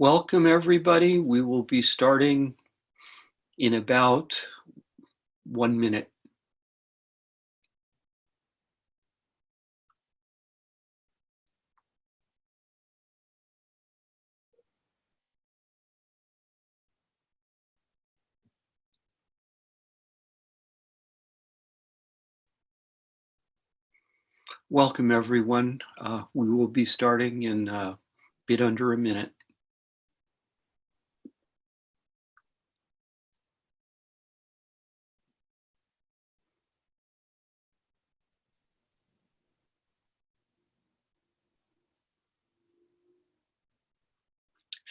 Welcome everybody. We will be starting in about one minute. Welcome everyone. Uh, we will be starting in a bit under a minute.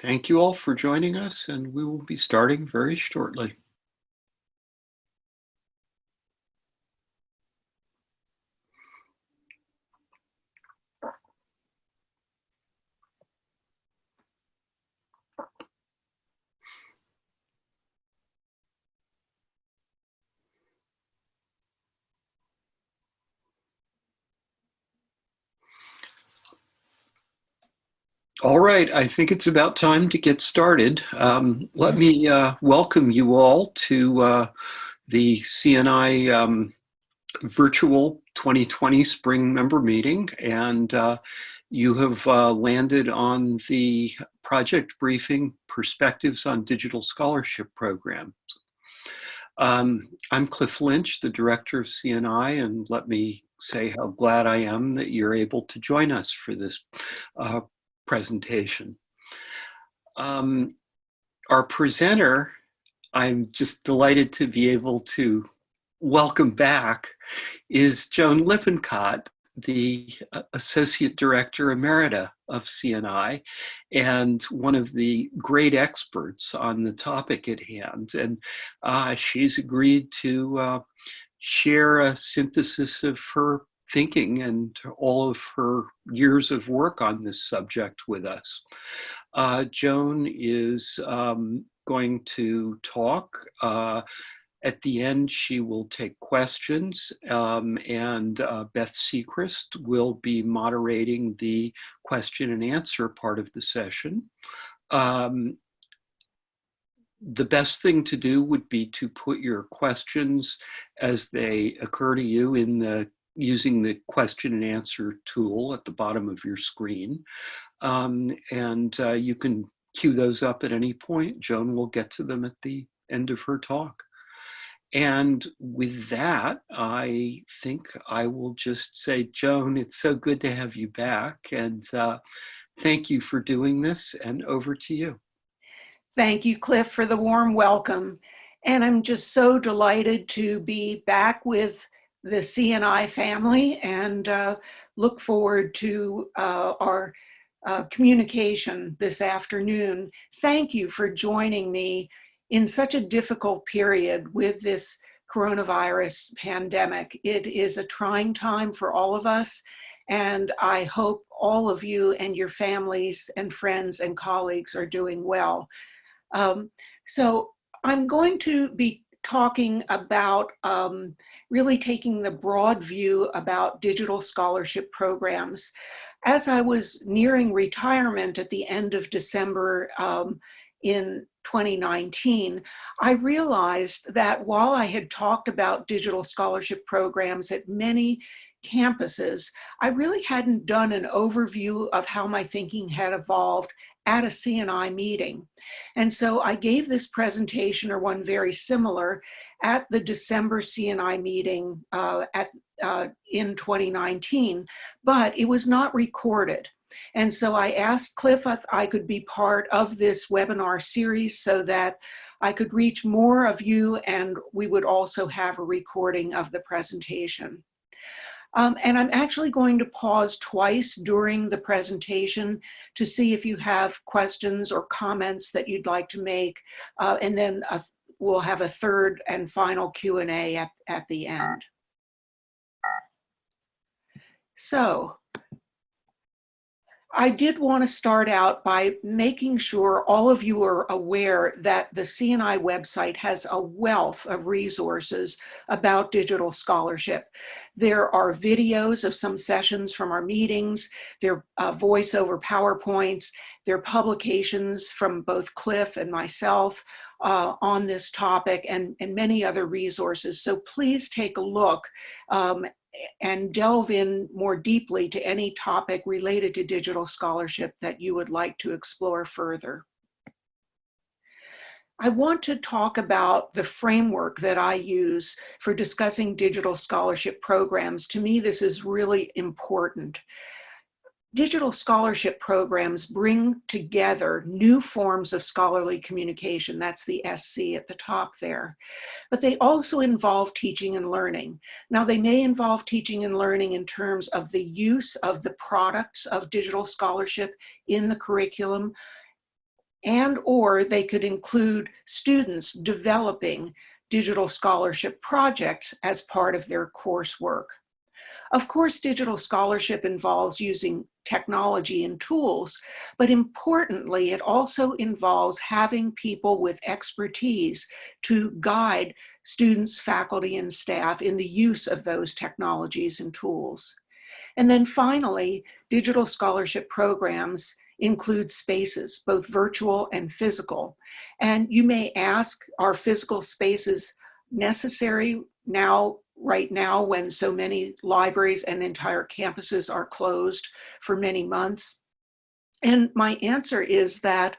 Thank you all for joining us and we will be starting very shortly. All right, I think it's about time to get started. Um, let me uh, welcome you all to uh, the CNI um, virtual 2020 spring member meeting. And uh, you have uh, landed on the project briefing Perspectives on Digital Scholarship Programs. Um, I'm Cliff Lynch, the director of CNI, and let me say how glad I am that you're able to join us for this uh, presentation. Um, our presenter, I'm just delighted to be able to welcome back, is Joan Lippincott, the uh, Associate Director Emerita of CNI and one of the great experts on the topic at hand. And uh, she's agreed to uh, share a synthesis of her thinking and all of her years of work on this subject with us. Uh, Joan is um, going to talk. Uh, at the end, she will take questions um, and uh, Beth Sechrist will be moderating the question and answer part of the session. Um, the best thing to do would be to put your questions as they occur to you in the using the question and answer tool at the bottom of your screen. Um, and uh, you can queue those up at any point. Joan will get to them at the end of her talk. And with that, I think I will just say, Joan, it's so good to have you back. And uh, thank you for doing this and over to you. Thank you, Cliff, for the warm welcome. And I'm just so delighted to be back with the CNI family and uh, look forward to uh, our uh, communication this afternoon. Thank you for joining me in such a difficult period with this coronavirus pandemic. It is a trying time for all of us and I hope all of you and your families and friends and colleagues are doing well. Um, so I'm going to be talking about um, really taking the broad view about digital scholarship programs. As I was nearing retirement at the end of December um, in 2019, I realized that while I had talked about digital scholarship programs at many campuses, I really hadn't done an overview of how my thinking had evolved at a CNI meeting. And so I gave this presentation or one very similar at the December CNI meeting uh, at, uh, in 2019, but it was not recorded. And so I asked Cliff if I could be part of this webinar series so that I could reach more of you and we would also have a recording of the presentation. Um, and I'm actually going to pause twice during the presentation to see if you have questions or comments that you'd like to make. Uh, and then a, we'll have a third and final Q&A at, at the end. So I did want to start out by making sure all of you are aware that the CNI website has a wealth of resources about digital scholarship. There are videos of some sessions from our meetings, there are uh, voiceover PowerPoints, there are publications from both Cliff and myself uh, on this topic and, and many other resources. So please take a look um, and delve in more deeply to any topic related to digital scholarship that you would like to explore further. I want to talk about the framework that I use for discussing digital scholarship programs. To me, this is really important digital scholarship programs bring together new forms of scholarly communication. That's the SC at the top there. But they also involve teaching and learning. Now, they may involve teaching and learning in terms of the use of the products of digital scholarship in the curriculum, and or they could include students developing digital scholarship projects as part of their coursework. Of course, digital scholarship involves using technology and tools, but importantly, it also involves having people with expertise to guide students, faculty, and staff in the use of those technologies and tools. And then finally, digital scholarship programs include spaces, both virtual and physical. And you may ask, are physical spaces necessary now right now when so many libraries and entire campuses are closed for many months? And my answer is that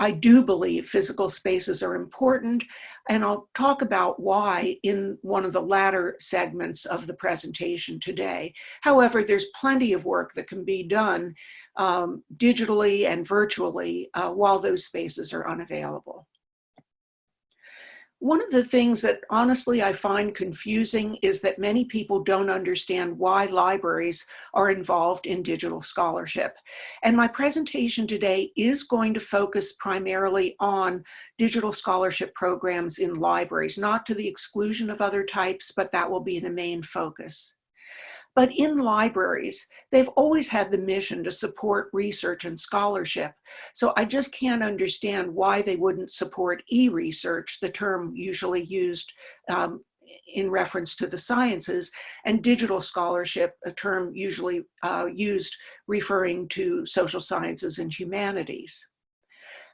I do believe physical spaces are important, and I'll talk about why in one of the latter segments of the presentation today. However, there's plenty of work that can be done um, digitally and virtually uh, while those spaces are unavailable. One of the things that honestly I find confusing is that many people don't understand why libraries are involved in digital scholarship. And my presentation today is going to focus primarily on digital scholarship programs in libraries, not to the exclusion of other types, but that will be the main focus. But in libraries, they've always had the mission to support research and scholarship. So I just can't understand why they wouldn't support e-research, the term usually used um, in reference to the sciences, and digital scholarship, a term usually uh, used referring to social sciences and humanities.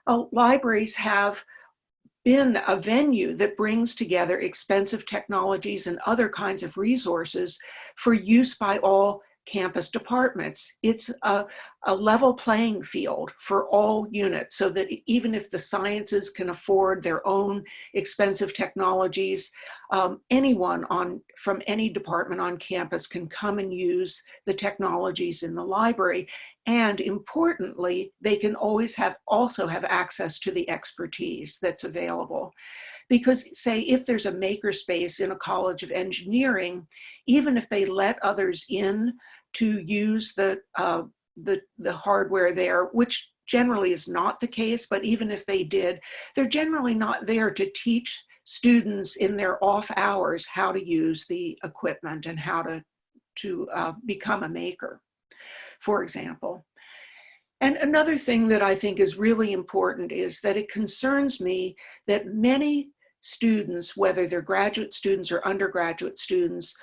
Uh, libraries have been a venue that brings together expensive technologies and other kinds of resources for use by all campus departments. It's a, a, level playing field for all units so that even if the sciences can afford their own expensive technologies, um, anyone on from any department on campus can come and use the technologies in the library. And importantly, they can always have also have access to the expertise that's available. Because say if there's a makerspace in a college of engineering, even if they let others in to use the, uh, the, the hardware there, which generally is not the case, but even if they did, they're generally not there to teach students in their off hours how to use the equipment and how to, to uh, become a maker, for example. And another thing that I think is really important is that it concerns me that many students, whether they're graduate students or undergraduate students,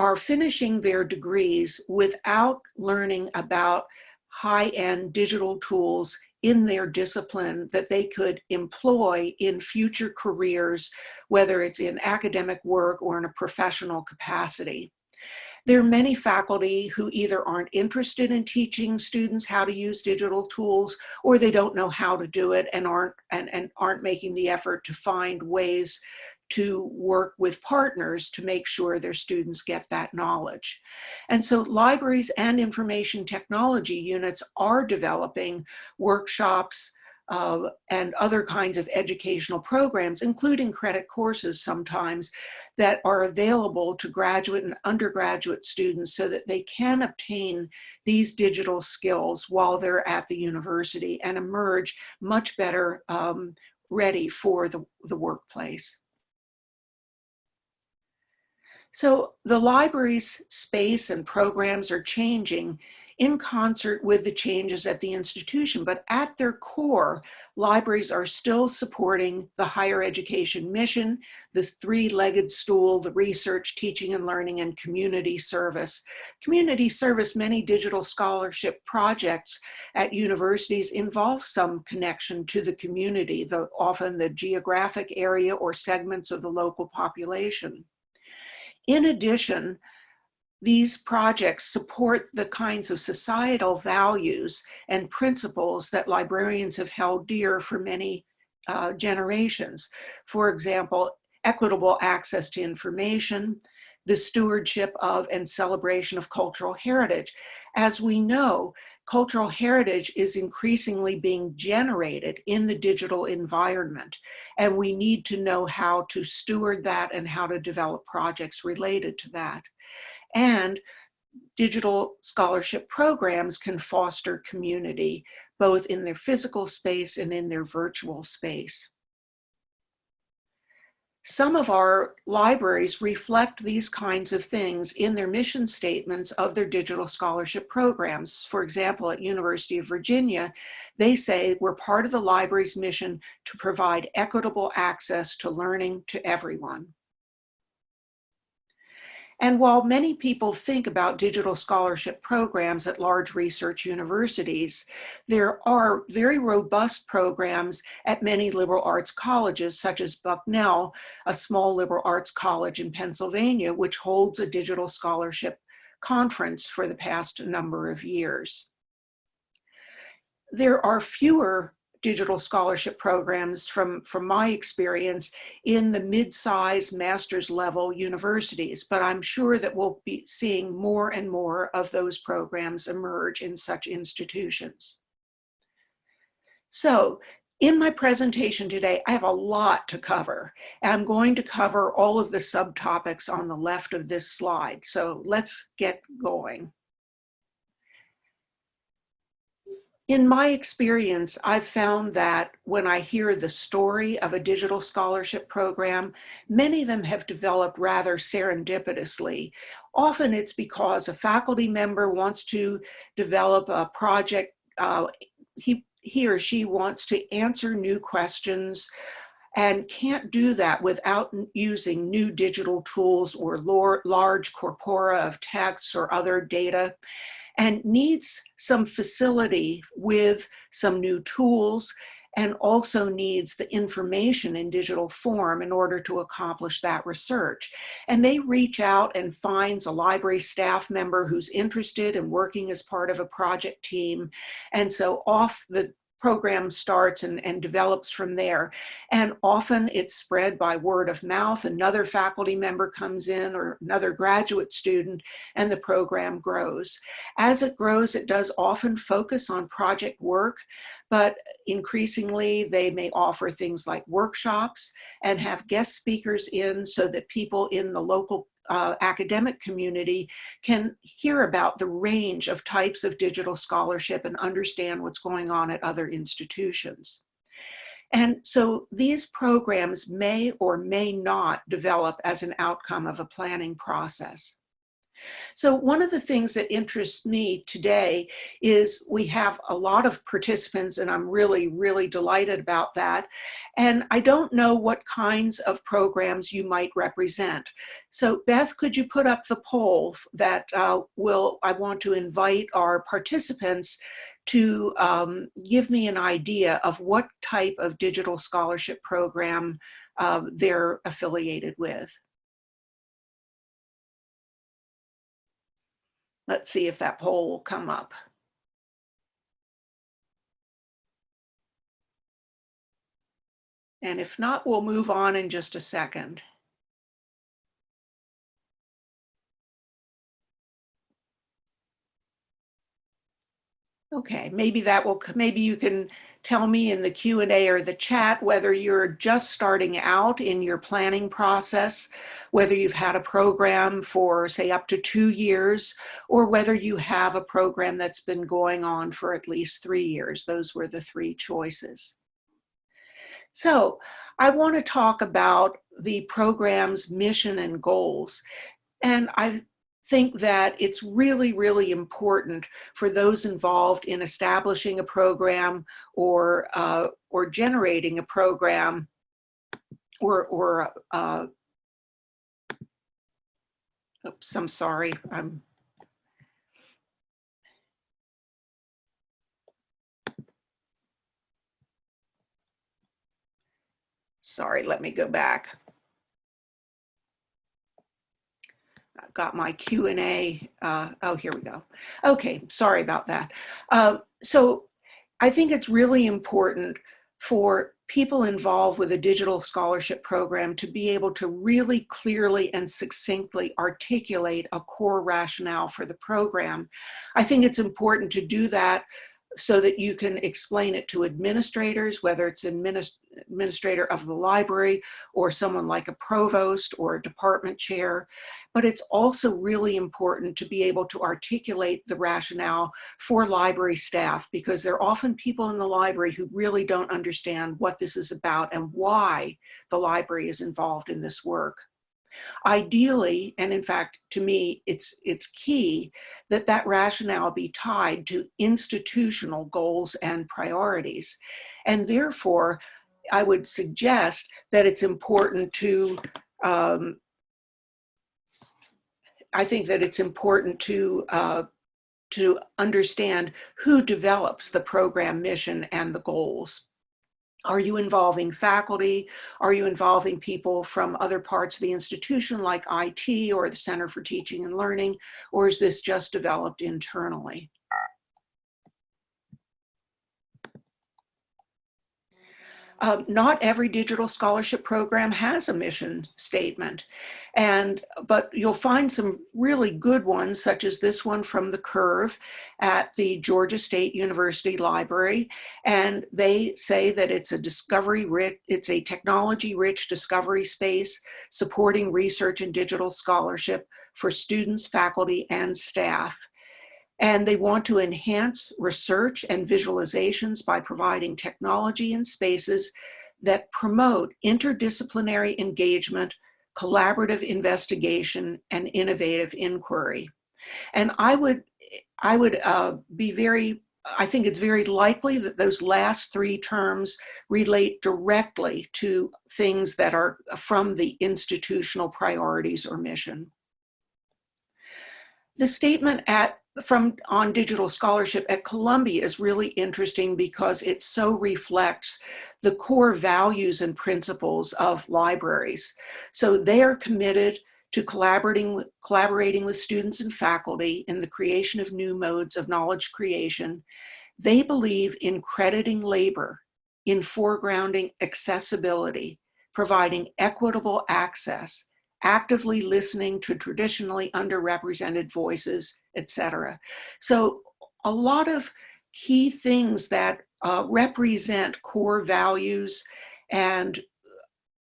are finishing their degrees without learning about high-end digital tools in their discipline that they could employ in future careers, whether it's in academic work or in a professional capacity. There are many faculty who either aren't interested in teaching students how to use digital tools or they don't know how to do it and aren't, and, and aren't making the effort to find ways to work with partners to make sure their students get that knowledge. And so libraries and information technology units are developing workshops, uh, and other kinds of educational programs, including credit courses sometimes, that are available to graduate and undergraduate students so that they can obtain these digital skills while they're at the university and emerge much better um, ready for the, the workplace. So the library's space and programs are changing in concert with the changes at the institution. But at their core, libraries are still supporting the higher education mission, the three-legged stool, the research, teaching and learning, and community service. Community service, many digital scholarship projects at universities involve some connection to the community, the, often the geographic area or segments of the local population. In addition, these projects support the kinds of societal values and principles that librarians have held dear for many uh, generations. For example, equitable access to information, the stewardship of and celebration of cultural heritage. As we know, cultural heritage is increasingly being generated in the digital environment, and we need to know how to steward that and how to develop projects related to that and digital scholarship programs can foster community, both in their physical space and in their virtual space. Some of our libraries reflect these kinds of things in their mission statements of their digital scholarship programs. For example, at University of Virginia, they say we're part of the library's mission to provide equitable access to learning to everyone. And while many people think about digital scholarship programs at large research universities, there are very robust programs at many liberal arts colleges, such as Bucknell, a small liberal arts college in Pennsylvania, which holds a digital scholarship conference for the past number of years. There are fewer digital scholarship programs from, from my experience in the mid-size master's level universities, but I'm sure that we'll be seeing more and more of those programs emerge in such institutions. So in my presentation today, I have a lot to cover. And I'm going to cover all of the subtopics on the left of this slide. So let's get going. In my experience, I've found that when I hear the story of a digital scholarship program, many of them have developed rather serendipitously. Often it's because a faculty member wants to develop a project, uh, he, he or she wants to answer new questions and can't do that without using new digital tools or large corpora of texts or other data and needs some facility with some new tools and also needs the information in digital form in order to accomplish that research. And they reach out and finds a library staff member who's interested in working as part of a project team. And so off the program starts and, and develops from there. And often it's spread by word of mouth. Another faculty member comes in or another graduate student and the program grows. As it grows, it does often focus on project work, but increasingly they may offer things like workshops and have guest speakers in so that people in the local uh, academic community can hear about the range of types of digital scholarship and understand what's going on at other institutions. And so these programs may or may not develop as an outcome of a planning process. So one of the things that interests me today is we have a lot of participants and I'm really, really delighted about that. And I don't know what kinds of programs you might represent. So Beth, could you put up the poll that uh, will, I want to invite our participants to um, give me an idea of what type of digital scholarship program uh, they're affiliated with. Let's see if that poll will come up. And if not, we'll move on in just a second. Okay, maybe that will, maybe you can tell me in the Q&A or the chat whether you're just starting out in your planning process, whether you've had a program for say up to two years, or whether you have a program that's been going on for at least three years. Those were the three choices. So I want to talk about the program's mission and goals. And I think that it's really, really important for those involved in establishing a program or, uh, or generating a program or, or uh, oops, I'm sorry, I'm Sorry, let me go back. I've got my Q&A. Uh, oh, here we go. Okay, sorry about that. Uh, so I think it's really important for people involved with a digital scholarship program to be able to really clearly and succinctly articulate a core rationale for the program. I think it's important to do that so that you can explain it to administrators, whether it's administ administrator of the library or someone like a provost or a department chair. But it's also really important to be able to articulate the rationale for library staff because there are often people in the library who really don't understand what this is about and why the library is involved in this work. Ideally, and in fact, to me, it's, it's key that that rationale be tied to institutional goals and priorities. And therefore, I would suggest that it's important to, um, I think that it's important to uh, to understand who develops the program mission and the goals. Are you involving faculty? Are you involving people from other parts of the institution like IT or the Center for Teaching and Learning? Or is this just developed internally? Uh, not every digital scholarship program has a mission statement. And, but you'll find some really good ones, such as this one from the Curve at the Georgia State University Library. And they say that it's a discovery rich, it's a technology rich discovery space supporting research and digital scholarship for students, faculty, and staff and they want to enhance research and visualizations by providing technology and spaces that promote interdisciplinary engagement, collaborative investigation, and innovative inquiry. And I would, I would uh, be very, I think it's very likely that those last three terms relate directly to things that are from the institutional priorities or mission. The statement at from on digital scholarship at Columbia is really interesting because it so reflects the core values and principles of libraries. So they are committed to collaborating, collaborating with students and faculty in the creation of new modes of knowledge creation. They believe in crediting labor, in foregrounding accessibility, providing equitable access, actively listening to traditionally underrepresented voices, etc. So a lot of key things that uh, represent core values and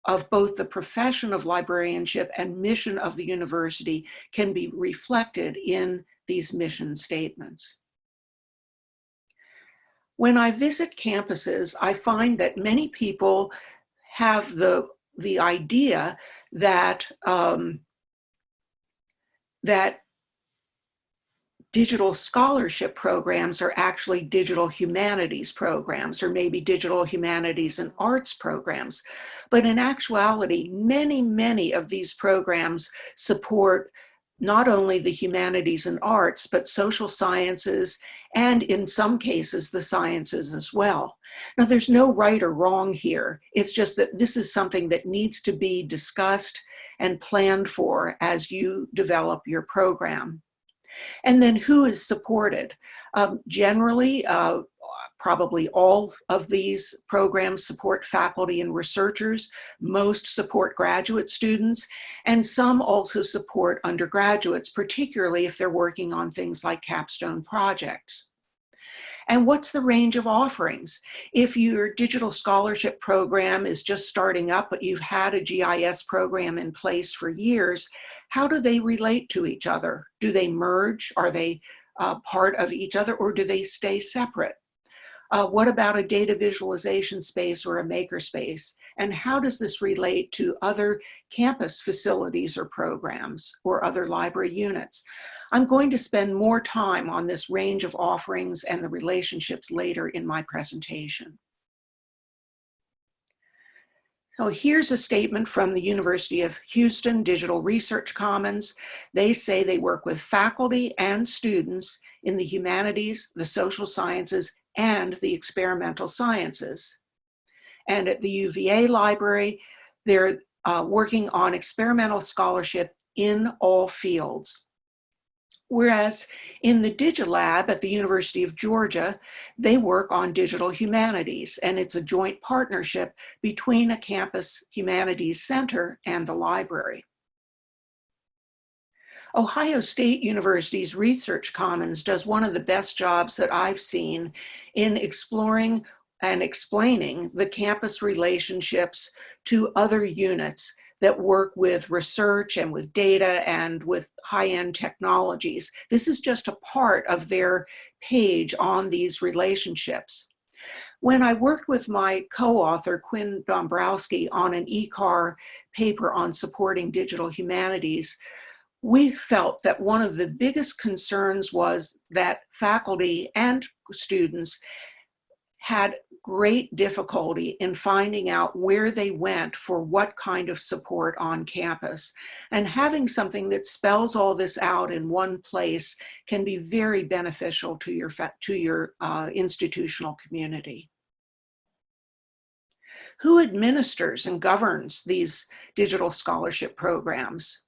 of both the profession of librarianship and mission of the university can be reflected in these mission statements. When I visit campuses, I find that many people have the the idea that um, that digital scholarship programs are actually digital humanities programs or maybe digital humanities and arts programs. But in actuality, many, many of these programs support not only the humanities and arts, but social sciences, and in some cases, the sciences as well. Now, there's no right or wrong here. It's just that this is something that needs to be discussed and planned for as you develop your program. And then who is supported? Um, generally, uh, Probably all of these programs support faculty and researchers. Most support graduate students, and some also support undergraduates, particularly if they're working on things like capstone projects. And what's the range of offerings? If your digital scholarship program is just starting up, but you've had a GIS program in place for years, how do they relate to each other? Do they merge? Are they uh, part of each other or do they stay separate? Uh, what about a data visualization space or a maker space? And how does this relate to other campus facilities or programs or other library units? I'm going to spend more time on this range of offerings and the relationships later in my presentation. So here's a statement from the University of Houston Digital Research Commons. They say they work with faculty and students in the humanities, the social sciences, and the experimental sciences. And at the UVA library, they're uh, working on experimental scholarship in all fields. Whereas in the DigiLab at the University of Georgia, they work on digital humanities and it's a joint partnership between a campus humanities center and the library. Ohio State University's Research Commons does one of the best jobs that I've seen in exploring and explaining the campus relationships to other units that work with research and with data and with high-end technologies. This is just a part of their page on these relationships. When I worked with my co-author, Quinn Dombrowski, on an ECAR paper on supporting digital humanities, we felt that one of the biggest concerns was that faculty and students had great difficulty in finding out where they went for what kind of support on campus. And having something that spells all this out in one place can be very beneficial to your, to your uh, institutional community. Who administers and governs these digital scholarship programs?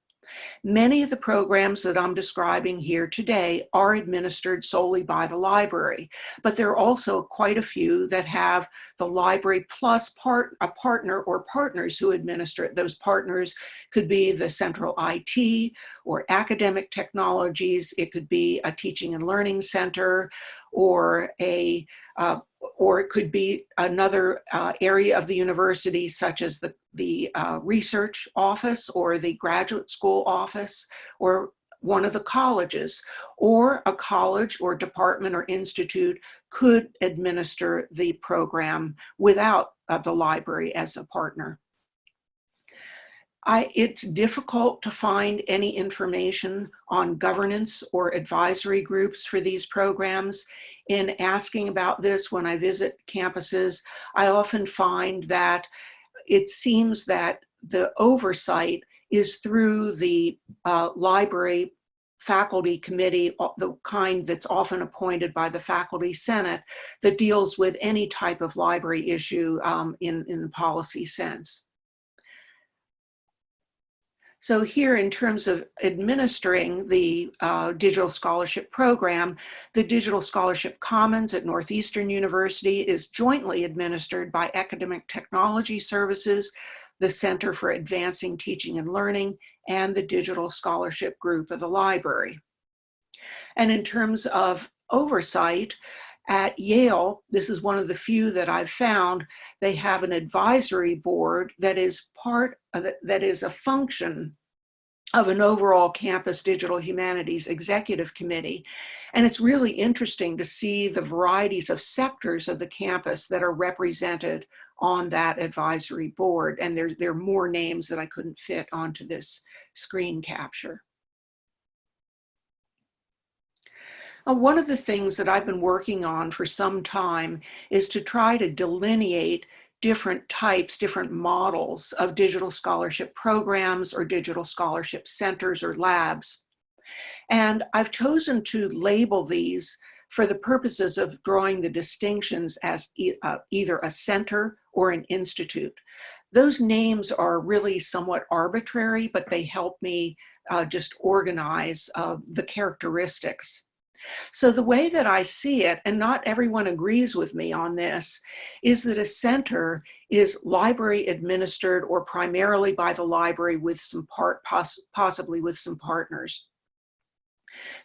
Many of the programs that I'm describing here today are administered solely by the library, but there are also quite a few that have the library plus part, a partner or partners who administer it. Those partners could be the central IT or academic technologies. It could be a teaching and learning center or a uh, or it could be another uh, area of the university such as the, the uh, research office or the graduate school office or one of the colleges or a college or department or institute could administer the program without uh, the library as a partner. I, it's difficult to find any information on governance or advisory groups for these programs. In asking about this when I visit campuses, I often find that it seems that the oversight is through the uh, library faculty committee, uh, the kind that's often appointed by the faculty senate that deals with any type of library issue um, in, in the policy sense. So here in terms of administering the uh, Digital Scholarship Program, the Digital Scholarship Commons at Northeastern University is jointly administered by Academic Technology Services, the Center for Advancing Teaching and Learning, and the Digital Scholarship Group of the library. And in terms of oversight, at Yale, this is one of the few that I've found, they have an advisory board that is part of that is a function of an overall campus digital humanities executive committee. And it's really interesting to see the varieties of sectors of the campus that are represented on that advisory board. And there, there are more names that I couldn't fit onto this screen capture. Uh, one of the things that I've been working on for some time is to try to delineate different types, different models of digital scholarship programs or digital scholarship centers or labs. And I've chosen to label these for the purposes of drawing the distinctions as e uh, either a center or an institute. Those names are really somewhat arbitrary, but they help me uh, just organize uh, the characteristics so the way that I see it, and not everyone agrees with me on this, is that a center is library administered or primarily by the library with some part, poss possibly with some partners.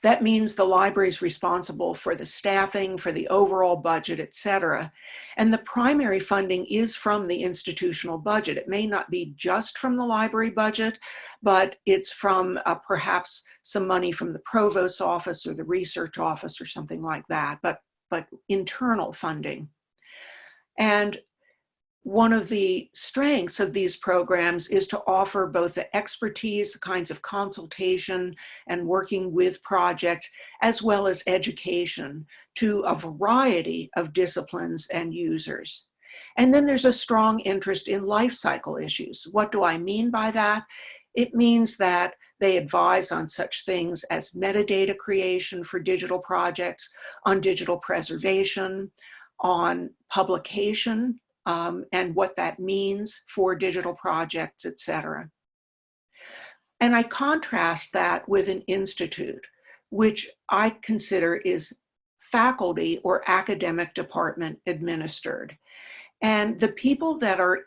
That means the library is responsible for the staffing, for the overall budget, et cetera. And the primary funding is from the institutional budget. It may not be just from the library budget, but it's from uh, perhaps some money from the provost's office or the research office or something like that, but, but internal funding. And one of the strengths of these programs is to offer both the expertise, the kinds of consultation and working with projects, as well as education to a variety of disciplines and users. And then there's a strong interest in life cycle issues. What do I mean by that? It means that they advise on such things as metadata creation for digital projects, on digital preservation, on publication, um, and what that means for digital projects, et cetera. And I contrast that with an institute, which I consider is faculty or academic department administered. And the people that are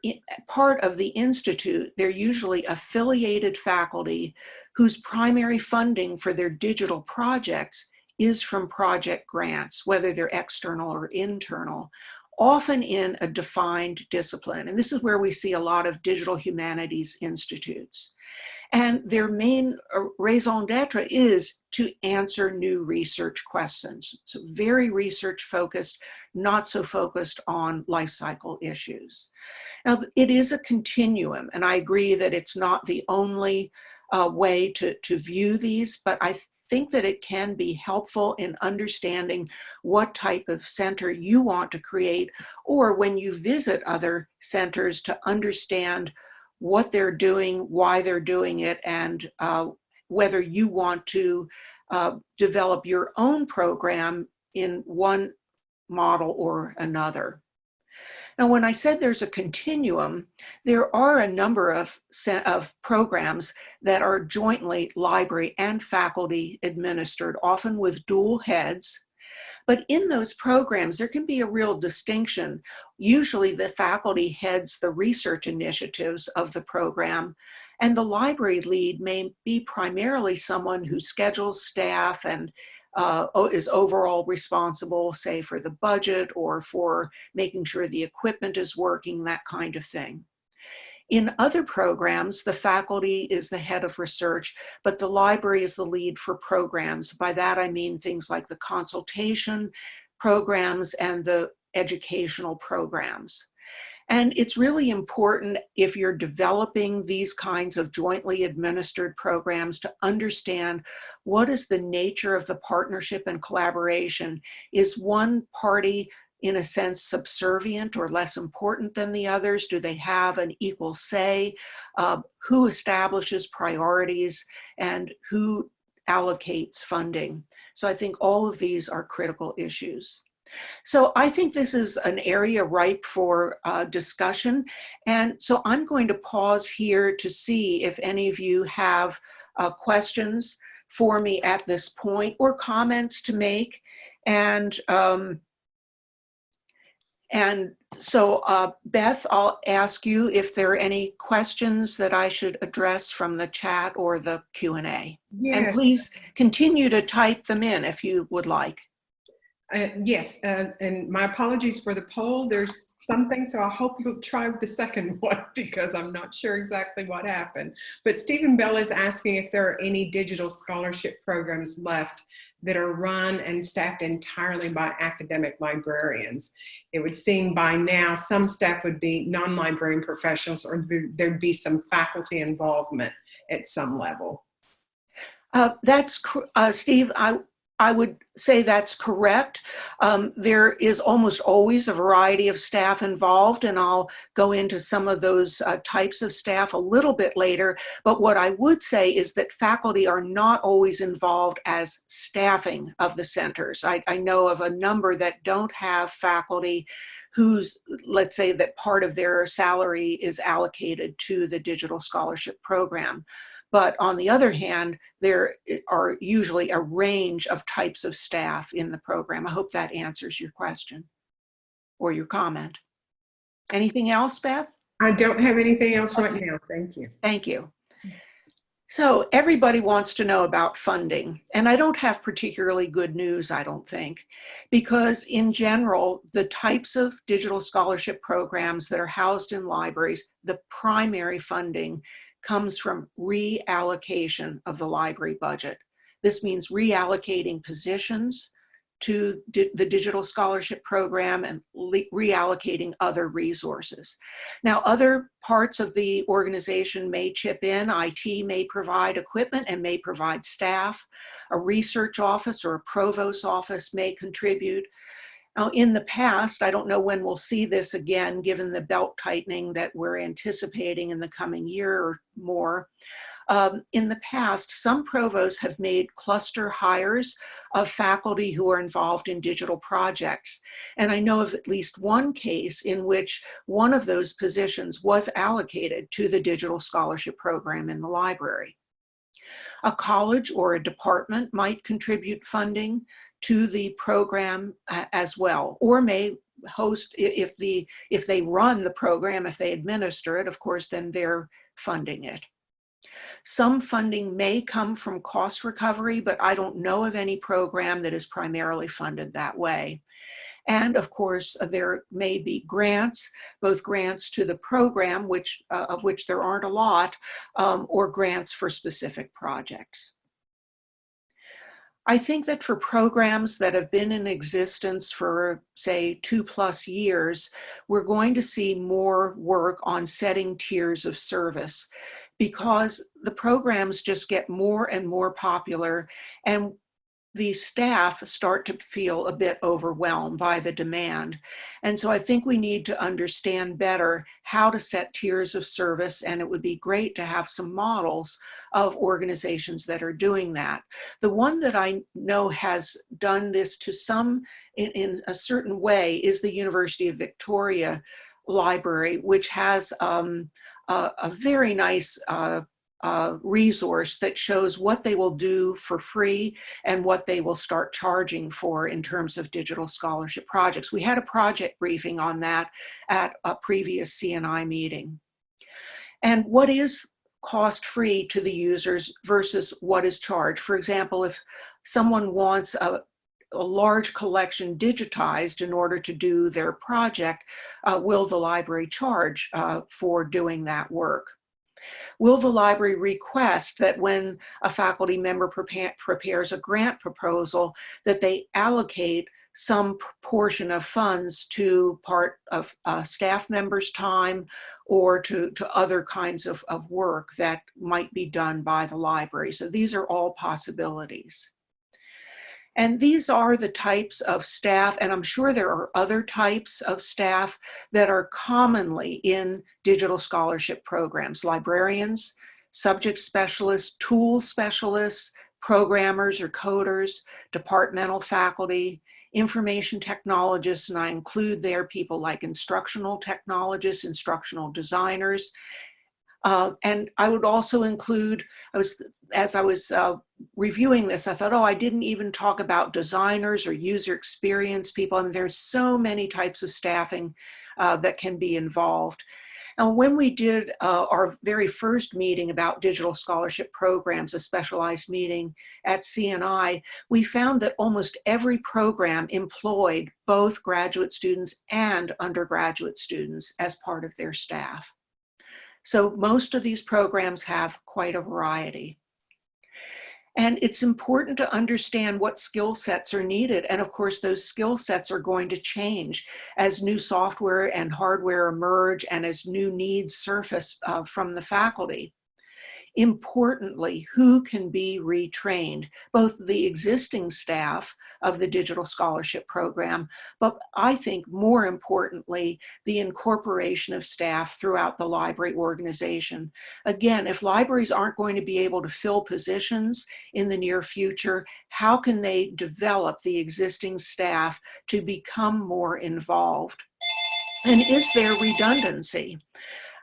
part of the institute, they're usually affiliated faculty whose primary funding for their digital projects is from project grants, whether they're external or internal, often in a defined discipline. And this is where we see a lot of digital humanities institutes. And their main uh, raison d'etre is to answer new research questions. So very research focused, not so focused on life cycle issues. Now, it is a continuum, and I agree that it's not the only uh, way to, to view these, but I think that it can be helpful in understanding what type of center you want to create, or when you visit other centers to understand what they're doing, why they're doing it, and uh, whether you want to uh, develop your own program in one model or another. Now, when I said there's a continuum, there are a number of, of programs that are jointly library and faculty administered, often with dual heads. But in those programs, there can be a real distinction. Usually the faculty heads the research initiatives of the program, and the library lead may be primarily someone who schedules staff and uh, is overall responsible, say, for the budget or for making sure the equipment is working, that kind of thing. In other programs, the faculty is the head of research, but the library is the lead for programs. By that I mean things like the consultation programs and the educational programs. And it's really important if you're developing these kinds of jointly administered programs to understand what is the nature of the partnership and collaboration. Is one party in a sense subservient or less important than the others? Do they have an equal say? Uh, who establishes priorities and who allocates funding? So I think all of these are critical issues. So I think this is an area ripe for uh, discussion. And so I'm going to pause here to see if any of you have uh, questions for me at this point or comments to make. And um, and so uh, Beth, I'll ask you if there are any questions that I should address from the chat or the Q&A. Yes. And please continue to type them in if you would like. Uh, yes, uh, and my apologies for the poll. There's something, so I hope you'll try the second one because I'm not sure exactly what happened. But Stephen Bell is asking if there are any digital scholarship programs left that are run and staffed entirely by academic librarians. It would seem by now some staff would be non-librarian professionals or there'd be some faculty involvement at some level. Uh, that's, uh, Steve, I, I would say that's correct. Um, there is almost always a variety of staff involved, and I'll go into some of those uh, types of staff a little bit later. But what I would say is that faculty are not always involved as staffing of the centers. I, I know of a number that don't have faculty whose, let's say that part of their salary is allocated to the digital scholarship program. But on the other hand, there are usually a range of types of staff in the program. I hope that answers your question or your comment. Anything else, Beth? I don't have anything else right now. Thank you. Thank you. So everybody wants to know about funding, and I don't have particularly good news, I don't think, because in general, the types of digital scholarship programs that are housed in libraries, the primary funding comes from reallocation of the library budget. This means reallocating positions to the digital scholarship program and reallocating other resources. Now, other parts of the organization may chip in. IT may provide equipment and may provide staff. A research office or a provost office may contribute. Now, in the past, I don't know when we'll see this again, given the belt tightening that we're anticipating in the coming year or more. Um, in the past, some provosts have made cluster hires of faculty who are involved in digital projects. And I know of at least one case in which one of those positions was allocated to the digital scholarship program in the library. A college or a department might contribute funding to the program uh, as well, or may host, if, the, if they run the program, if they administer it, of course, then they're funding it. Some funding may come from cost recovery, but I don't know of any program that is primarily funded that way. And of course, uh, there may be grants, both grants to the program, which uh, of which there aren't a lot, um, or grants for specific projects. I think that for programs that have been in existence for say two plus years, we're going to see more work on setting tiers of service because the programs just get more and more popular and the staff start to feel a bit overwhelmed by the demand. And so I think we need to understand better how to set tiers of service and it would be great to have some models of organizations that are doing that. The one that I know has done this to some in, in a certain way is the University of Victoria Library, which has um, a, a, very nice uh, uh, resource that shows what they will do for free and what they will start charging for in terms of digital scholarship projects. We had a project briefing on that at a previous CNI meeting. And what is cost free to the users versus what is charged? For example, if someone wants a, a large collection digitized in order to do their project, uh, will the library charge uh, for doing that work? Will the library request that when a faculty member prepares a grant proposal that they allocate some portion of funds to part of uh, staff members' time or to, to other kinds of, of work that might be done by the library. So these are all possibilities. And these are the types of staff, and I'm sure there are other types of staff that are commonly in digital scholarship programs, librarians, subject specialists, tool specialists, programmers or coders, departmental faculty, information technologists, and I include there people like instructional technologists, instructional designers, uh, and I would also include, I was, as I was uh, reviewing this, I thought, oh, I didn't even talk about designers or user experience people. I And there's so many types of staffing uh, that can be involved. And when we did uh, our very first meeting about digital scholarship programs, a specialized meeting at CNI, we found that almost every program employed both graduate students and undergraduate students as part of their staff. So most of these programs have quite a variety. And it's important to understand what skill sets are needed. And of course, those skill sets are going to change as new software and hardware emerge and as new needs surface uh, from the faculty. Importantly, who can be retrained? Both the existing staff of the Digital Scholarship Program, but I think more importantly, the incorporation of staff throughout the library organization. Again, if libraries aren't going to be able to fill positions in the near future, how can they develop the existing staff to become more involved? And is there redundancy?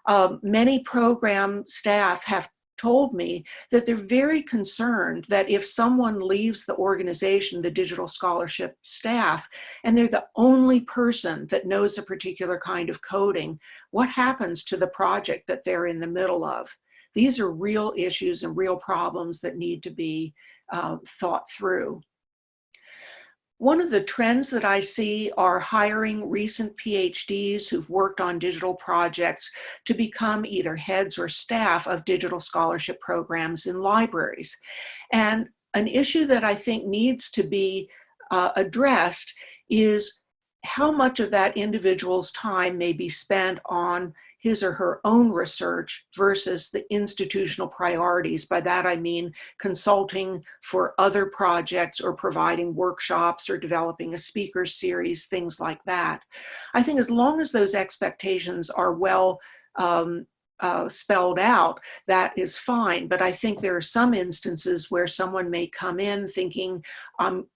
Uh, many program staff have told me that they're very concerned that if someone leaves the organization, the digital scholarship staff, and they're the only person that knows a particular kind of coding, what happens to the project that they're in the middle of? These are real issues and real problems that need to be uh, thought through. One of the trends that I see are hiring recent PhDs who've worked on digital projects to become either heads or staff of digital scholarship programs in libraries. And an issue that I think needs to be uh, addressed is how much of that individual's time may be spent on his or her own research versus the institutional priorities. By that I mean consulting for other projects or providing workshops or developing a speaker series, things like that. I think as long as those expectations are well um, uh, spelled out, that is fine. But I think there are some instances where someone may come in thinking, I'm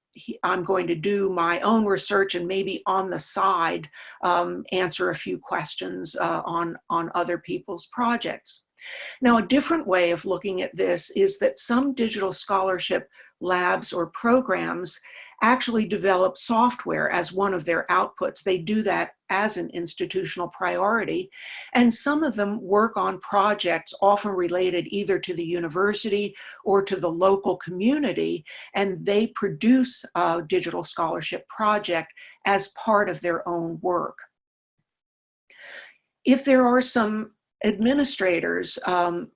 I'm going to do my own research and maybe on the side um, answer a few questions uh, on, on other people's projects. Now, a different way of looking at this is that some digital scholarship labs or programs actually develop software as one of their outputs. They do that as an institutional priority. And some of them work on projects often related either to the university or to the local community, and they produce a digital scholarship project as part of their own work. If there are some administrators um,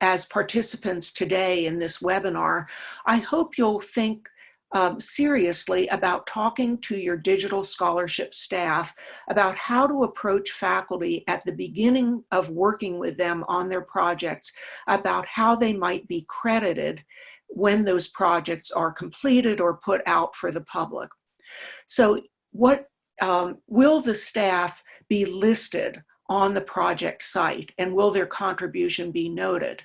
as participants today in this webinar, I hope you'll think um, seriously about talking to your digital scholarship staff about how to approach faculty at the beginning of working with them on their projects about how they might be credited when those projects are completed or put out for the public. So what um, will the staff be listed on the project site and will their contribution be noted?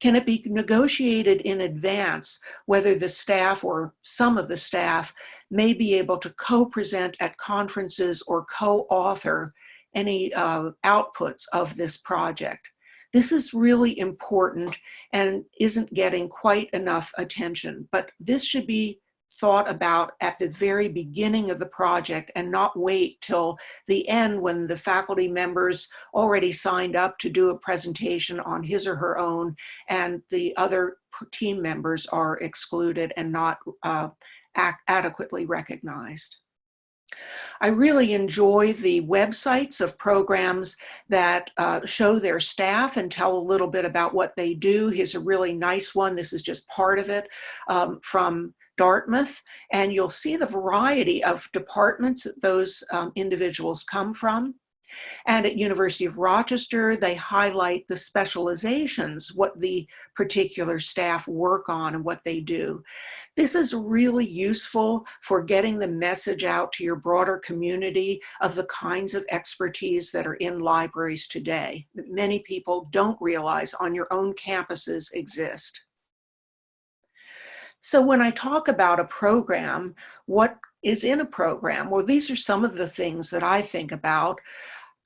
Can it be negotiated in advance whether the staff or some of the staff may be able to co-present at conferences or co-author any uh, outputs of this project? This is really important and isn't getting quite enough attention, but this should be thought about at the very beginning of the project and not wait till the end when the faculty members already signed up to do a presentation on his or her own and the other team members are excluded and not uh, adequately recognized. I really enjoy the websites of programs that uh, show their staff and tell a little bit about what they do. Here's a really nice one. This is just part of it um, from Dartmouth, and you'll see the variety of departments that those um, individuals come from. And at University of Rochester, they highlight the specializations, what the particular staff work on and what they do. This is really useful for getting the message out to your broader community of the kinds of expertise that are in libraries today that many people don't realize on your own campuses exist. So when I talk about a program, what is in a program? Well, these are some of the things that I think about.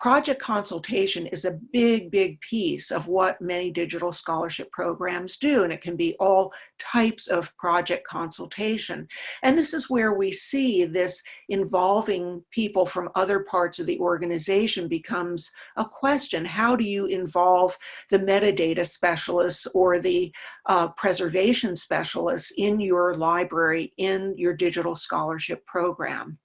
Project consultation is a big, big piece of what many digital scholarship programs do, and it can be all types of project consultation. And this is where we see this involving people from other parts of the organization becomes a question. How do you involve the metadata specialists or the uh, preservation specialists in your library, in your digital scholarship program?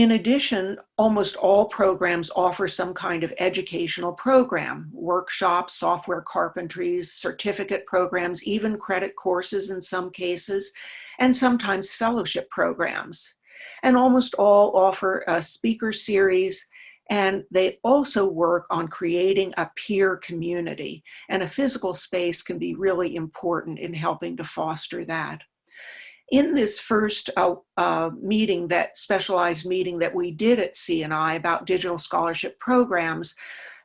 In addition, almost all programs offer some kind of educational program, workshops, software carpentries, certificate programs, even credit courses in some cases, and sometimes fellowship programs. And almost all offer a speaker series and they also work on creating a peer community and a physical space can be really important in helping to foster that in this first uh, uh, meeting, that specialized meeting that we did at CNI about digital scholarship programs,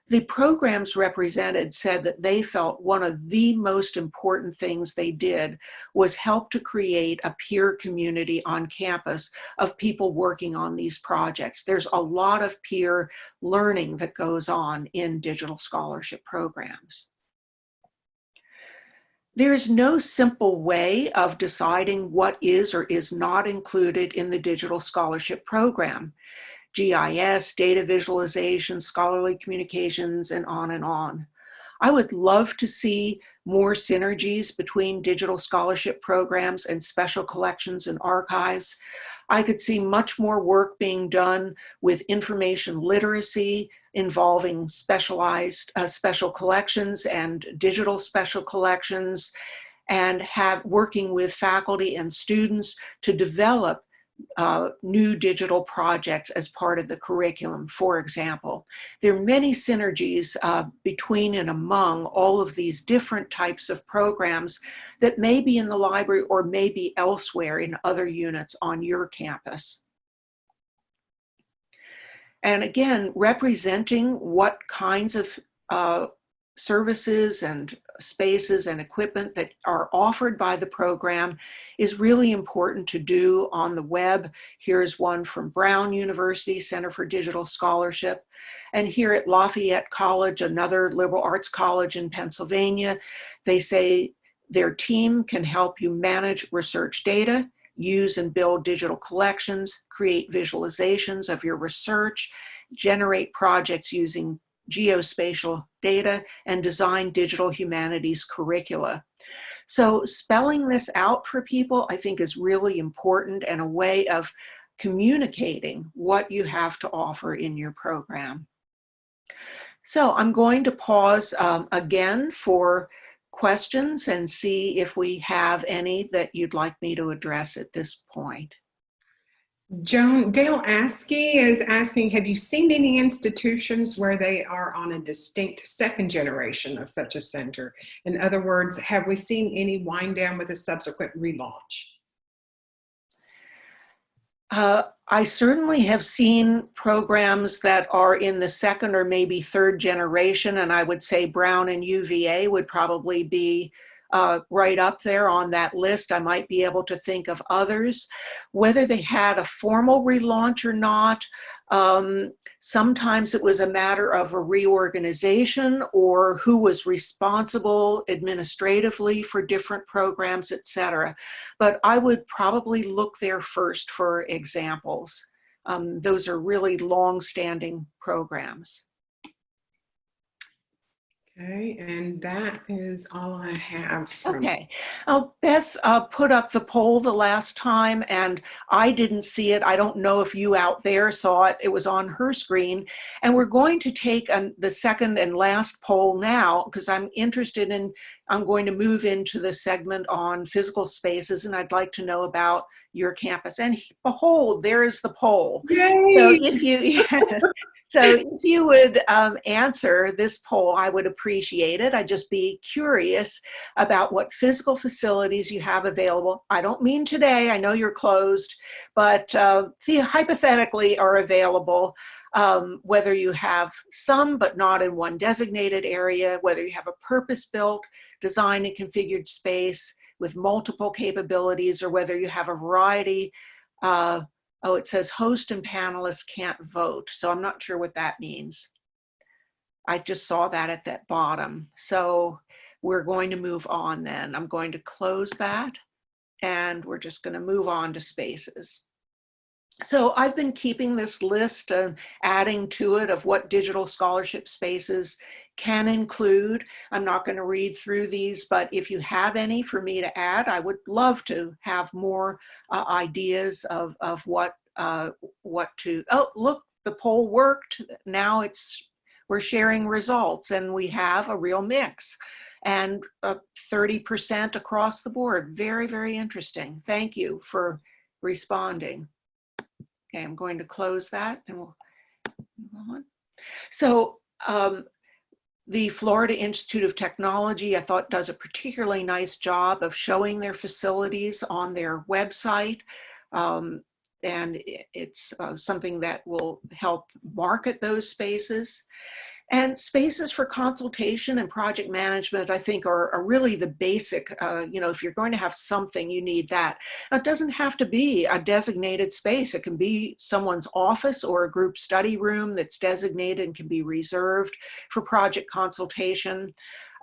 the programs represented said that they felt one of the most important things they did was help to create a peer community on campus of people working on these projects. There's a lot of peer learning that goes on in digital scholarship programs. There's no simple way of deciding what is or is not included in the digital scholarship program. GIS, data visualization, scholarly communications, and on and on. I would love to see more synergies between digital scholarship programs and special collections and archives. I could see much more work being done with information literacy involving specialized uh, special collections and digital special collections and have working with faculty and students to develop uh, new digital projects as part of the curriculum, for example. There are many synergies uh, between and among all of these different types of programs that may be in the library or may be elsewhere in other units on your campus. And again, representing what kinds of uh, services and spaces and equipment that are offered by the program is really important to do on the web. Here's one from Brown University Center for Digital Scholarship. And here at Lafayette College, another liberal arts college in Pennsylvania, they say their team can help you manage research data, use and build digital collections, create visualizations of your research, generate projects using geospatial data, and design digital humanities curricula. So spelling this out for people, I think is really important and a way of communicating what you have to offer in your program. So I'm going to pause um, again for questions and see if we have any that you'd like me to address at this point. Joan, Dale Askey is asking, have you seen any institutions where they are on a distinct second generation of such a center? In other words, have we seen any wind down with a subsequent relaunch? Uh, I certainly have seen programs that are in the second or maybe third generation, and I would say Brown and UVA would probably be uh, right up there on that list. I might be able to think of others. Whether they had a formal relaunch or not, um, sometimes it was a matter of a reorganization or who was responsible administratively for different programs, etc. But I would probably look there first for examples. Um, those are really long-standing programs. Okay, and that is all I have. From Okay. Uh, Beth uh, put up the poll the last time and I didn't see it. I don't know if you out there saw it. It was on her screen. And we're going to take an, the second and last poll now because I'm interested in, I'm going to move into the segment on physical spaces and I'd like to know about your campus. And behold, there is the poll. Yay! So if you, So if you would um, answer this poll, I would appreciate it. I'd just be curious about what physical facilities you have available. I don't mean today, I know you're closed, but uh, hypothetically are available, um, whether you have some but not in one designated area, whether you have a purpose-built, designed and configured space with multiple capabilities, or whether you have a variety uh, Oh, it says host and panelists can't vote. So I'm not sure what that means. I just saw that at that bottom. So we're going to move on then. I'm going to close that and we're just going to move on to spaces. So I've been keeping this list and adding to it of what digital scholarship spaces can include. I'm not going to read through these, but if you have any for me to add, I would love to have more uh, ideas of, of what, uh, what to, oh, look, the poll worked. Now it's, we're sharing results and we have a real mix and 30% uh, across the board. Very, very interesting. Thank you for responding. Okay, I'm going to close that and we'll move on. So um, the Florida Institute of Technology, I thought does a particularly nice job of showing their facilities on their website. Um, and it's uh, something that will help market those spaces. And spaces for consultation and project management, I think, are, are really the basic, uh, you know, if you're going to have something, you need that. Now, it doesn't have to be a designated space. It can be someone's office or a group study room that's designated and can be reserved for project consultation.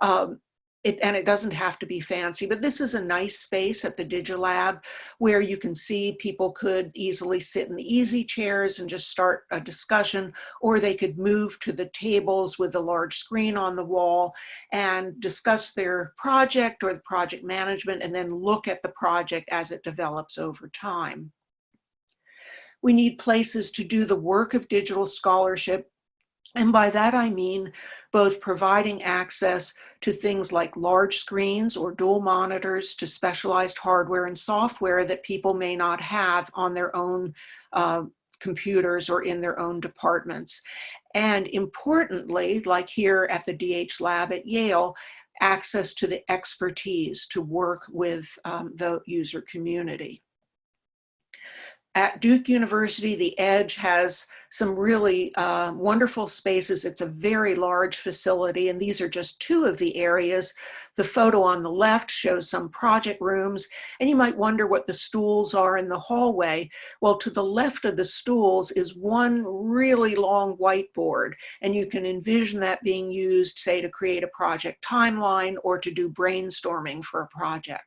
Um, it, and it doesn't have to be fancy, but this is a nice space at the Digilab where you can see people could easily sit in the easy chairs and just start a discussion, or they could move to the tables with a large screen on the wall and discuss their project or the project management and then look at the project as it develops over time. We need places to do the work of digital scholarship And by that I mean both providing access to things like large screens or dual monitors to specialized hardware and software that people may not have on their own uh, computers or in their own departments. And importantly, like here at the DH lab at Yale, access to the expertise to work with um, the user community. At Duke University, the Edge has some really uh, wonderful spaces. It's a very large facility, and these are just two of the areas. The photo on the left shows some project rooms, and you might wonder what the stools are in the hallway. Well, to the left of the stools is one really long whiteboard, and you can envision that being used, say, to create a project timeline or to do brainstorming for a project.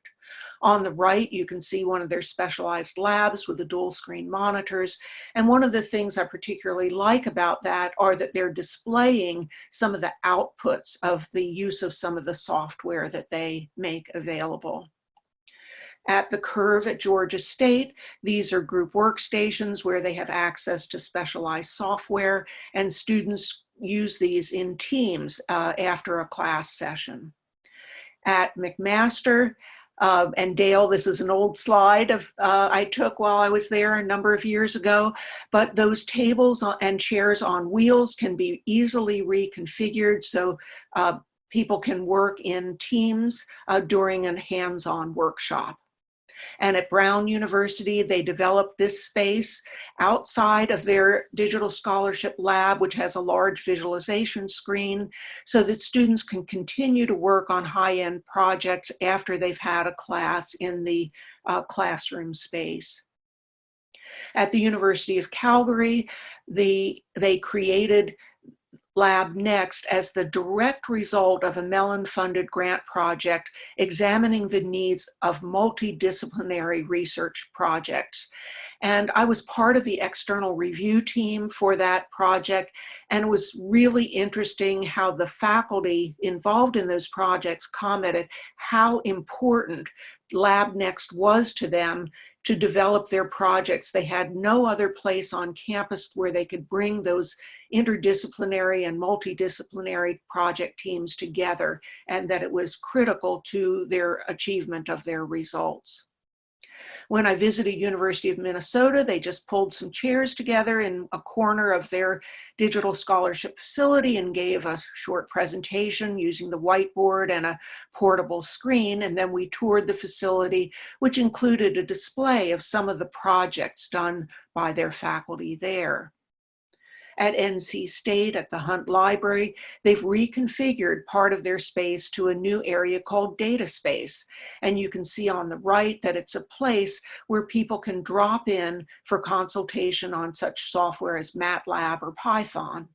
On the right, you can see one of their specialized labs with the dual screen monitors. And one of the things I particularly like about that are that they're displaying some of the outputs of the use of some of the software that they make available. At the Curve at Georgia State, these are group workstations where they have access to specialized software and students use these in teams uh, after a class session. At McMaster, uh, and Dale, this is an old slide of uh, I took while I was there a number of years ago, but those tables and chairs on wheels can be easily reconfigured so uh, people can work in teams uh, during a hands-on workshop. And at Brown University, they developed this space outside of their digital scholarship lab, which has a large visualization screen, so that students can continue to work on high-end projects after they've had a class in the uh, classroom space. At the University of Calgary, the, they created Lab Next as the direct result of a Mellon-funded grant project examining the needs of multidisciplinary research projects. And I was part of the external review team for that project. And it was really interesting how the faculty involved in those projects commented how important Lab Next was to them to develop their projects. They had no other place on campus where they could bring those interdisciplinary and multidisciplinary project teams together and that it was critical to their achievement of their results. When I visited University of Minnesota, they just pulled some chairs together in a corner of their digital scholarship facility and gave a short presentation using the whiteboard and a portable screen. And then we toured the facility, which included a display of some of the projects done by their faculty there at NC State at the Hunt Library, they've reconfigured part of their space to a new area called Data Space. And you can see on the right that it's a place where people can drop in for consultation on such software as MATLAB or Python.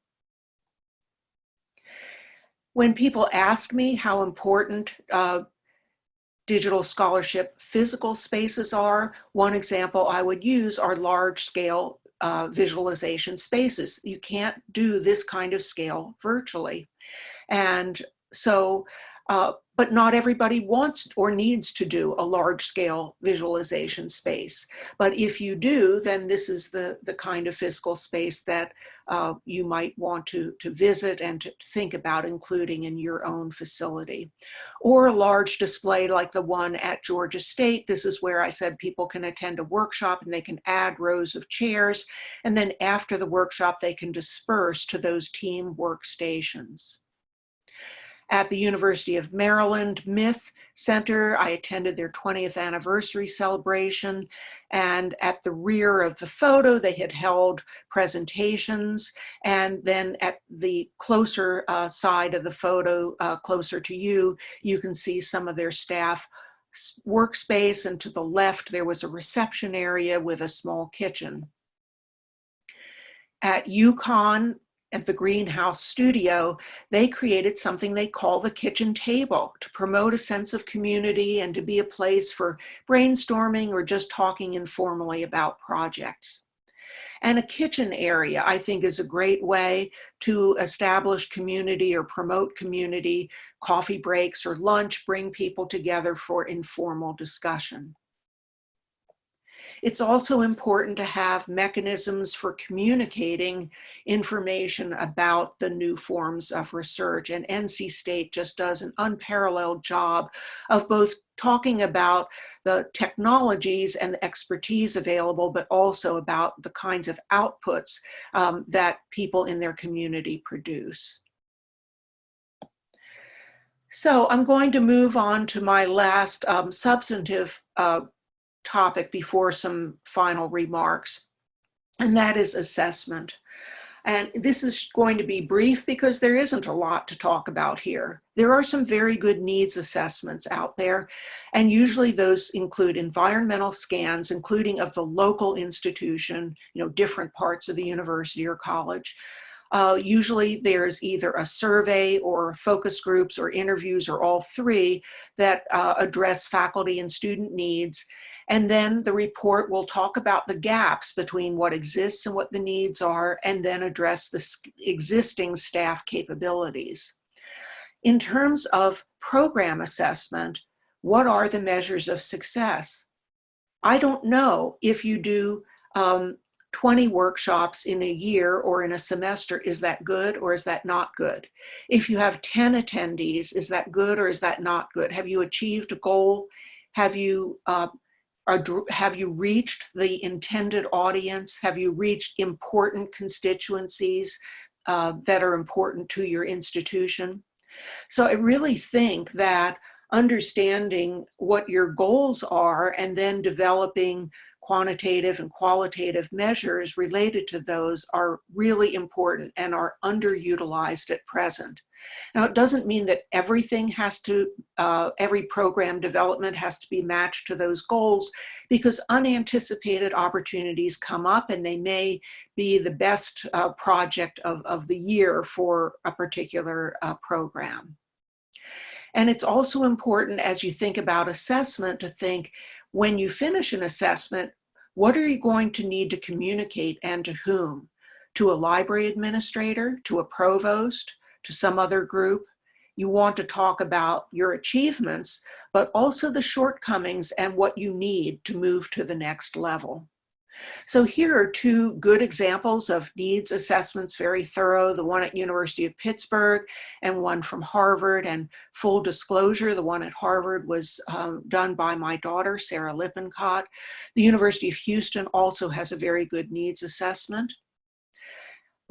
When people ask me how important uh, digital scholarship physical spaces are, one example I would use are large scale uh, visualization spaces. You can't do this kind of scale virtually. And so, uh, but not everybody wants or needs to do a large scale visualization space. But if you do, then this is the, the kind of physical space that uh, you might want to, to visit and to think about including in your own facility. Or a large display like the one at Georgia State. This is where I said people can attend a workshop and they can add rows of chairs. And then after the workshop, they can disperse to those team workstations. At the University of Maryland MITH Center, I attended their 20th anniversary celebration. And at the rear of the photo, they had held presentations. And then at the closer uh, side of the photo, uh, closer to you, you can see some of their staff workspace. And to the left, there was a reception area with a small kitchen. At UConn, at the Greenhouse Studio, they created something they call the kitchen table to promote a sense of community and to be a place for brainstorming or just talking informally about projects. And a kitchen area, I think, is a great way to establish community or promote community, coffee breaks or lunch, bring people together for informal discussion. It's also important to have mechanisms for communicating information about the new forms of research. And NC State just does an unparalleled job of both talking about the technologies and the expertise available, but also about the kinds of outputs um, that people in their community produce. So I'm going to move on to my last um, substantive uh, topic before some final remarks, and that is assessment. And this is going to be brief because there isn't a lot to talk about here. There are some very good needs assessments out there, and usually those include environmental scans, including of the local institution, you know, different parts of the university or college. Uh, usually there's either a survey or focus groups or interviews or all three that uh, address faculty and student needs and then the report will talk about the gaps between what exists and what the needs are, and then address the existing staff capabilities. In terms of program assessment, what are the measures of success? I don't know if you do um, 20 workshops in a year or in a semester, is that good or is that not good? If you have 10 attendees, is that good or is that not good? Have you achieved a goal? Have you uh, have you reached the intended audience? Have you reached important constituencies uh, that are important to your institution? So I really think that understanding what your goals are and then developing quantitative and qualitative measures related to those are really important and are underutilized at present. Now, it doesn't mean that everything has to, uh, every program development has to be matched to those goals because unanticipated opportunities come up and they may be the best uh, project of, of the year for a particular uh, program. And it's also important as you think about assessment to think when you finish an assessment, what are you going to need to communicate and to whom? To a library administrator, to a provost, to some other group. You want to talk about your achievements, but also the shortcomings and what you need to move to the next level. So here are two good examples of needs assessments, very thorough, the one at University of Pittsburgh and one from Harvard. And full disclosure, the one at Harvard was um, done by my daughter, Sarah Lippincott. The University of Houston also has a very good needs assessment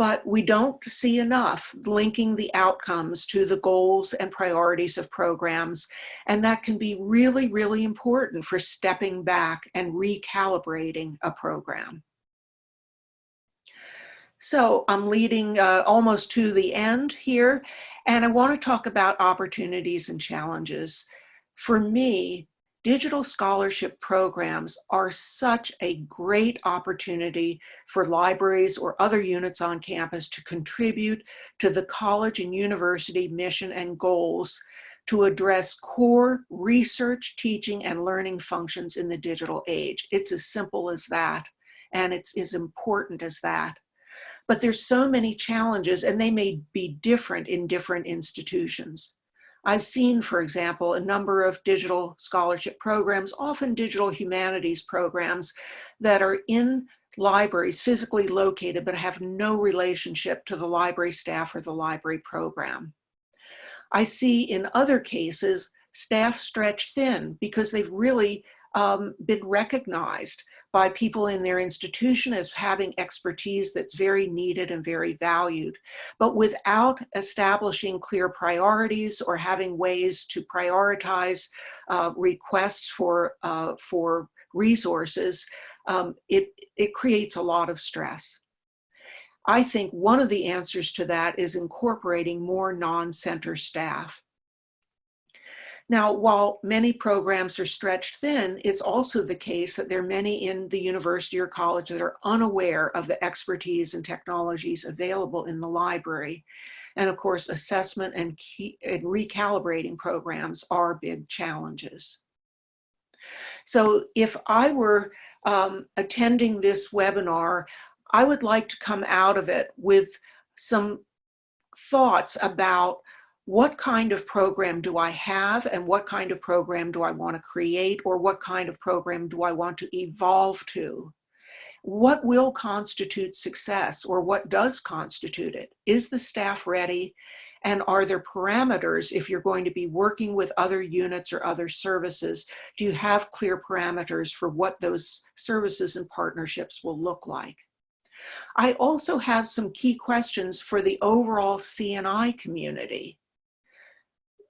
but we don't see enough linking the outcomes to the goals and priorities of programs. And that can be really, really important for stepping back and recalibrating a program. So I'm leading uh, almost to the end here, and I want to talk about opportunities and challenges. For me, digital scholarship programs are such a great opportunity for libraries or other units on campus to contribute to the college and university mission and goals to address core research, teaching, and learning functions in the digital age. It's as simple as that, and it's as important as that. But there's so many challenges, and they may be different in different institutions. I've seen, for example, a number of digital scholarship programs, often digital humanities programs that are in libraries physically located but have no relationship to the library staff or the library program. I see in other cases staff stretched thin because they've really um, been recognized by people in their institution as having expertise that's very needed and very valued. But without establishing clear priorities or having ways to prioritize uh, requests for, uh, for resources, um, it, it creates a lot of stress. I think one of the answers to that is incorporating more non-center staff. Now, while many programs are stretched thin, it's also the case that there are many in the university or college that are unaware of the expertise and technologies available in the library. And of course, assessment and, key, and recalibrating programs are big challenges. So if I were um, attending this webinar, I would like to come out of it with some thoughts about what kind of program do I have and what kind of program do I want to create or what kind of program do I want to evolve to? What will constitute success or what does constitute it? Is the staff ready? And are there parameters if you're going to be working with other units or other services? Do you have clear parameters for what those services and partnerships will look like? I also have some key questions for the overall CNI community.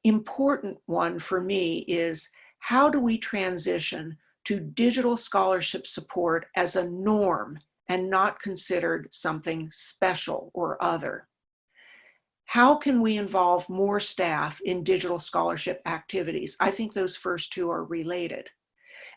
Important one for me is how do we transition to digital scholarship support as a norm and not considered something special or other? How can we involve more staff in digital scholarship activities? I think those first two are related.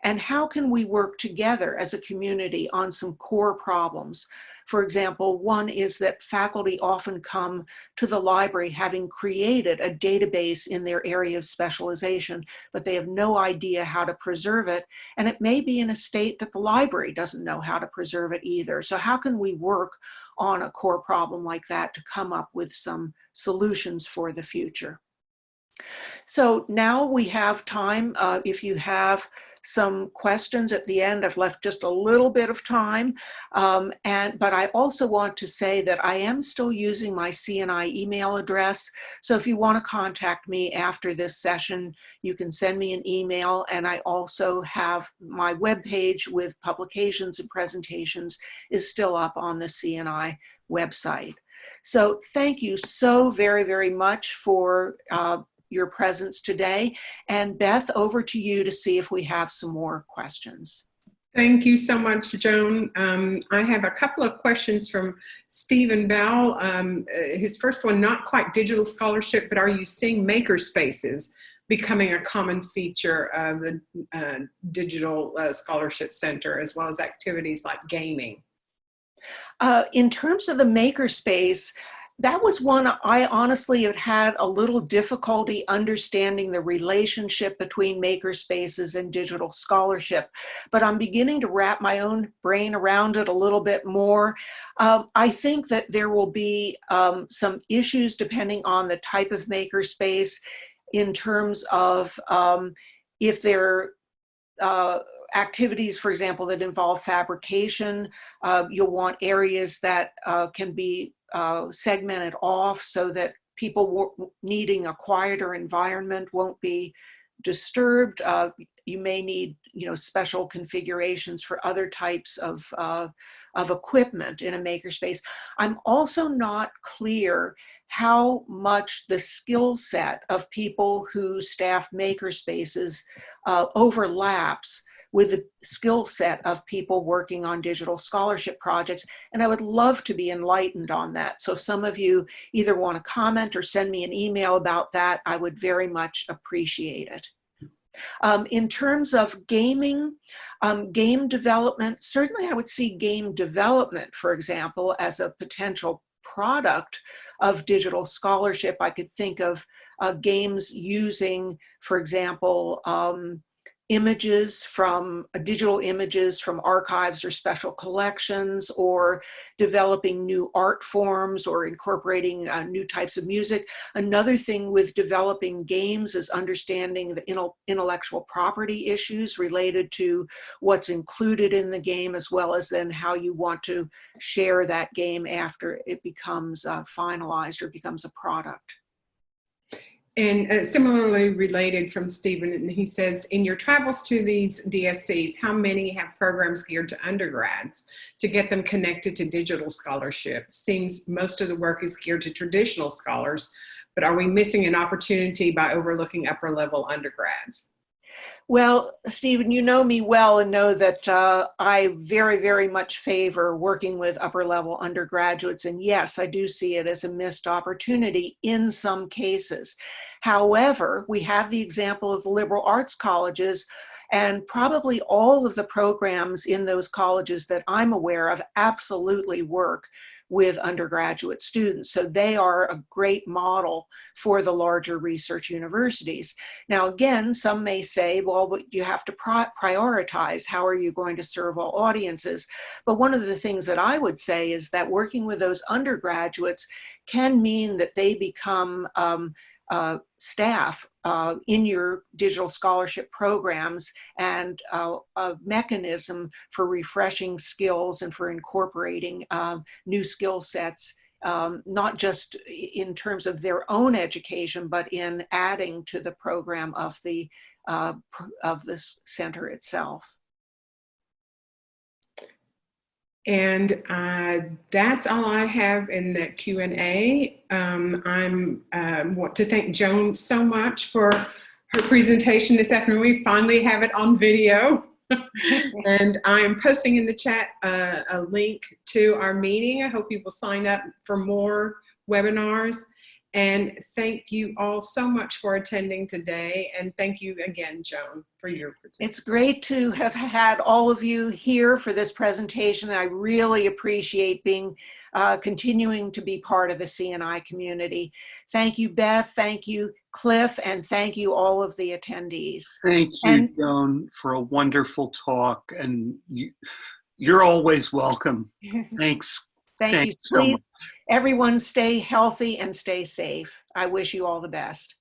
And how can we work together as a community on some core problems for example, one is that faculty often come to the library having created a database in their area of specialization, but they have no idea how to preserve it. And it may be in a state that the library doesn't know how to preserve it either. So how can we work on a core problem like that to come up with some solutions for the future? So now we have time, uh, if you have some questions at the end. I've left just a little bit of time. Um, and But I also want to say that I am still using my CNI email address. So if you want to contact me after this session, you can send me an email. And I also have my webpage with publications and presentations is still up on the CNI website. So thank you so very, very much for uh, your presence today. And Beth, over to you to see if we have some more questions. Thank you so much, Joan. Um, I have a couple of questions from Stephen Bell. Um, uh, his first one, not quite digital scholarship, but are you seeing maker spaces becoming a common feature of the uh, Digital uh, Scholarship Center, as well as activities like gaming? Uh, in terms of the makerspace, that was one I honestly had had a little difficulty understanding the relationship between makerspaces and digital scholarship, but I'm beginning to wrap my own brain around it a little bit more. Um, I think that there will be um, some issues depending on the type of makerspace in terms of um, if they're uh, activities, for example, that involve fabrication, uh, you'll want areas that uh, can be uh, segmented off so that people needing a quieter environment won't be disturbed. Uh, you may need, you know, special configurations for other types of, uh, of equipment in a makerspace. I'm also not clear how much the skill set of people who staff makerspaces uh, overlaps with the skill set of people working on digital scholarship projects. And I would love to be enlightened on that. So if some of you either want to comment or send me an email about that, I would very much appreciate it. Um, in terms of gaming, um, game development, certainly I would see game development, for example, as a potential product of digital scholarship. I could think of uh, games using, for example, um, images from uh, digital images from archives or special collections or developing new art forms or incorporating uh, new types of music. Another thing with developing games is understanding the intellectual property issues related to what's included in the game as well as then how you want to share that game after it becomes uh, finalized or becomes a product. And uh, similarly related from Stephen, and he says, in your travels to these DSCs, how many have programs geared to undergrads to get them connected to digital scholarship? Seems most of the work is geared to traditional scholars, but are we missing an opportunity by overlooking upper level undergrads? Well, Stephen, you know me well and know that uh, I very, very much favor working with upper level undergraduates. And yes, I do see it as a missed opportunity in some cases. However, we have the example of the liberal arts colleges and probably all of the programs in those colleges that I'm aware of absolutely work with undergraduate students. So they are a great model for the larger research universities. Now, again, some may say, well, you have to prioritize. How are you going to serve all audiences? But one of the things that I would say is that working with those undergraduates can mean that they become um, uh, staff uh, in your digital scholarship programs and uh, a mechanism for refreshing skills and for incorporating um, new skill sets, um, not just in terms of their own education, but in adding to the program of the, uh, of the center itself. And uh, that's all I have in that Q&A. Um, I'm um, want to thank Joan so much for her presentation this afternoon. We finally have it on video. and I am posting in the chat uh, a link to our meeting. I hope you will sign up for more webinars. And thank you all so much for attending today. And thank you again, Joan, for your participation. It's great to have had all of you here for this presentation. I really appreciate being uh, continuing to be part of the CNI community. Thank you, Beth. Thank you, Cliff. And thank you, all of the attendees. Thank you, And- Joan, for a wonderful talk. And you, you're always welcome. Thanks. Thank you. So Please, much. Everyone stay healthy and stay safe. I wish you all the best.